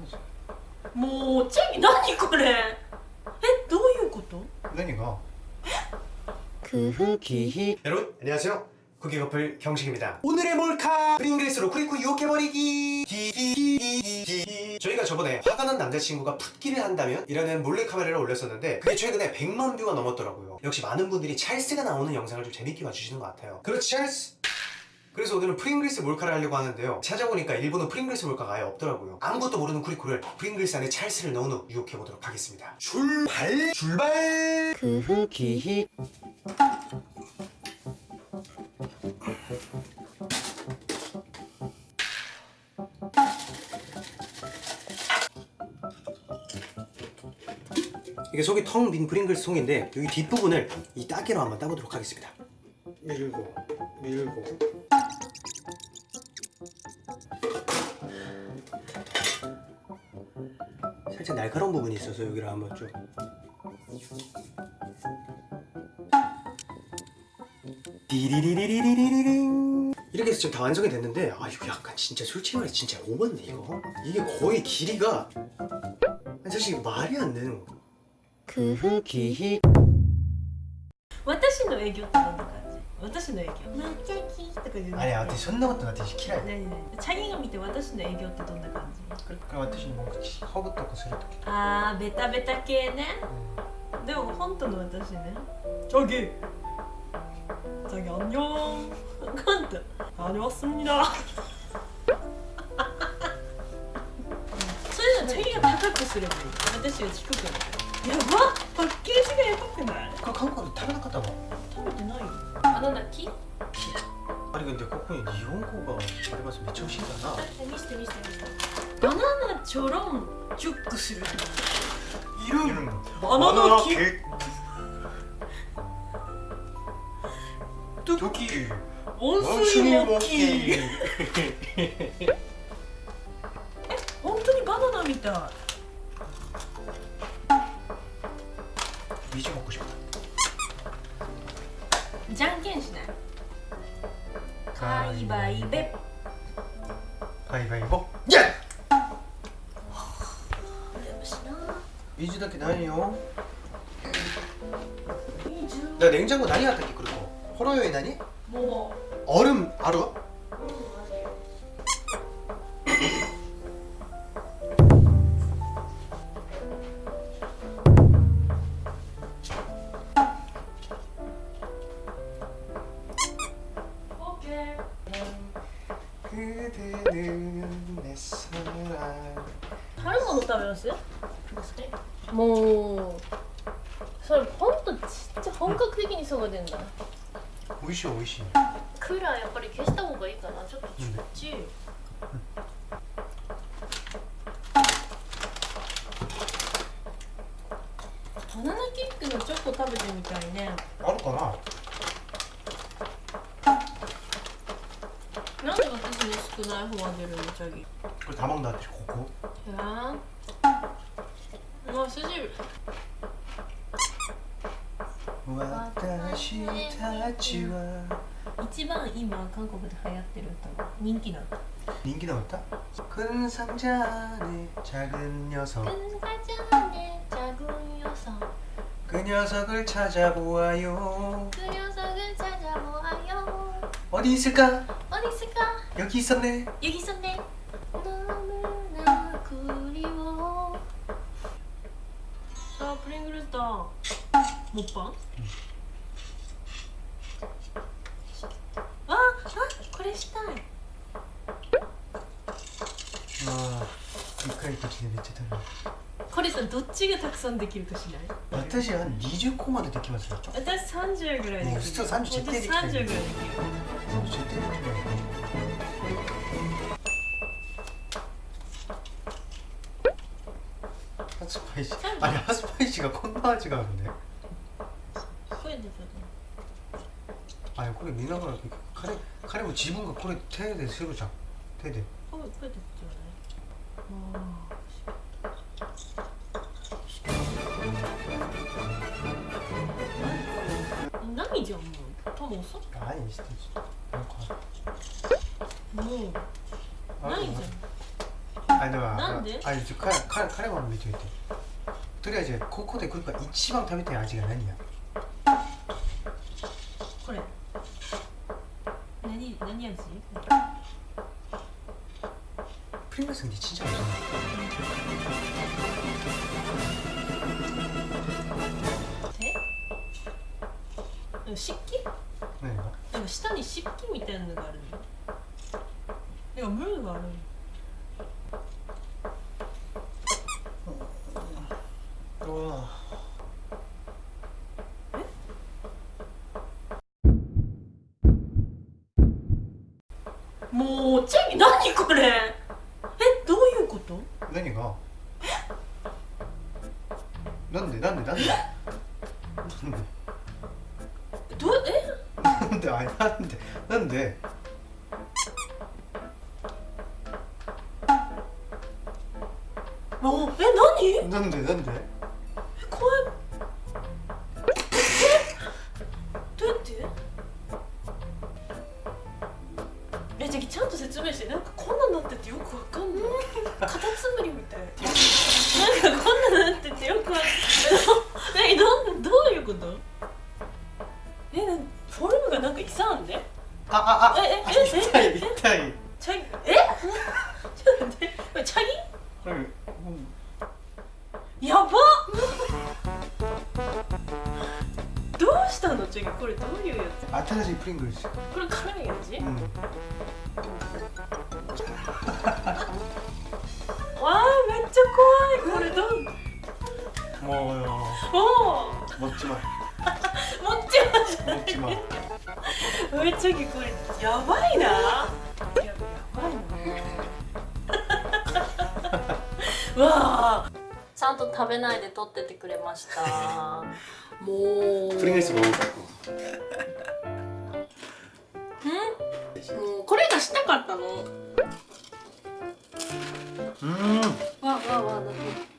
ますもうチェキ何これえどういうこと何が 크흐기히 여러분 안녕하세요 쿠키 커플 경식입니다 오늘의 몰카 프링글스로 쿠리쿠 유혹해버리기 기기기기 저희가 저번에 화가 난 남자친구가 풋기를 한다면 이라는 몰래카메라를 올렸었는데 그게 최근에 100만 뷰가 넘었더라고요 역시 많은 분들이 찰스가 나오는 영상을 좀 재밌게 봐주시는 것 같아요 그렇지 찰스 그래서 오늘은 프링글스 몰카를 하려고 하는데요. 찾아보니까 일본은 프링글스 몰카가 아예 없더라고요. 아무것도 모르는 쿠리쿠를 프링글스 안에 찰스를 넣은 후 유혹해보도록 하겠습니다. 출발! 출발! 크흐기히. 이게 속이 텅 빈 프링글스 통인데 여기 뒷부분을 이 따개로 한번 따보도록 하겠습니다. 밀고 밀고 살짝 날카로운 부분이 있어서 여기를 한번 좀. 디리리리리리링. 이렇게 해서 지금 다 완성이 됐는데 아 이거 약간 진짜 솔직히 말해 진짜 오버네 이거. 이게 거의 길이가 사실 말이 안 되는 거. 그흐 기히. 와타시 노 애교 私の影響。めっちゃとかあれ私そんなこと私嫌い。何何チャギが見て私の影響ってどんな感じ？これ私の口ほぐとするときあベタベタ系ね、うん、でも本当の私ね。チャギ。チャギあんにょーんありますみなチャギが高くすればいい？私低くなる。やばパッケージがやばくない？これ韓国で食べなかったのなんだあれ、でここに日本語があります。めっちゃ美味しいんだな。見せて見せて見せて。バナナチュックする。いるんバナナキキ温水モッキー。みたい。ビし。じゃんけんしないカイバイベ 가위바위보 예! よしな 미주밖에 나요 20 나 냉장고 난이 갔다 게 그리고 호러요에 나니? も 얼음 알아? おそれほんとちっちゃ本格的にそが出るんだ。美味しい美味しいクーラーやっぱり消した方がいいかな。ちょっとちっちい、うん。バナナキックのチョコ食べてみたいね。あるかな？なんで私の少ない方が出るのチャギ。これ頼んだでしょここ？いや もう筋 와다시 타치와 一番今韓国で流行ってる歌人気な歌 인기 나왔다? 큰 상자 안에 작은 녀석 근사전에 작은 녀석 그 녀석을 찾아보아요 그 녀석을 찾아보아요 어디 있을까? 어디 있을까? 여기 있었네 여기 있었네 たプリングルスターもっぱ、ああこれしたい。あでかい時がめっちゃこれさどっちがたくさんできるとしない私は20個までできますよ。私30ぐらいできる。普通30できる。私30ぐらいできるできるハスパイシあれハパイシがこんな味があるね。ですよね。あこれ見ながら彼彼も自分がこれ手でするじゃん手で。これですよね。じゃんもう。多分遅っ何してなんかもう。ないじゃん。あだかなんで？あれですよ彼彼彼は見といて。とりあえずここでクッパ一番食べたい味が何や？これ。何何味？プリングスにちっちゃい味え？漆器？何が？でも下に漆器みたいなのがあるのでもムーがあるのもうチャギ何これ？えどういうこと？何が？なんでなんでなんで？どう？え？なんであれなんでなんで？もうえ何？なんでなんで？ってえじゃあちゃんと説明してなんかこんなんなっててよくわかんない。カタツムリみたい。なんかこんなんなっててよくわかんない。えどんどういうこと？えフォルムがなんかいさんで？あああ。ええあええ痛いチャギえちどうしたのチャギこれどういうやつ新しいプリングルスこれ辛い味、うん。わあめっちゃ怖い。これどん？もうよおおもっちま持っちまじゃもっちまめっちゃこれやばいな。や やばいな。わあちゃんと食べないで撮っててくれました。もう。プリンスもうこれがしたかったの。わうん。わわわだって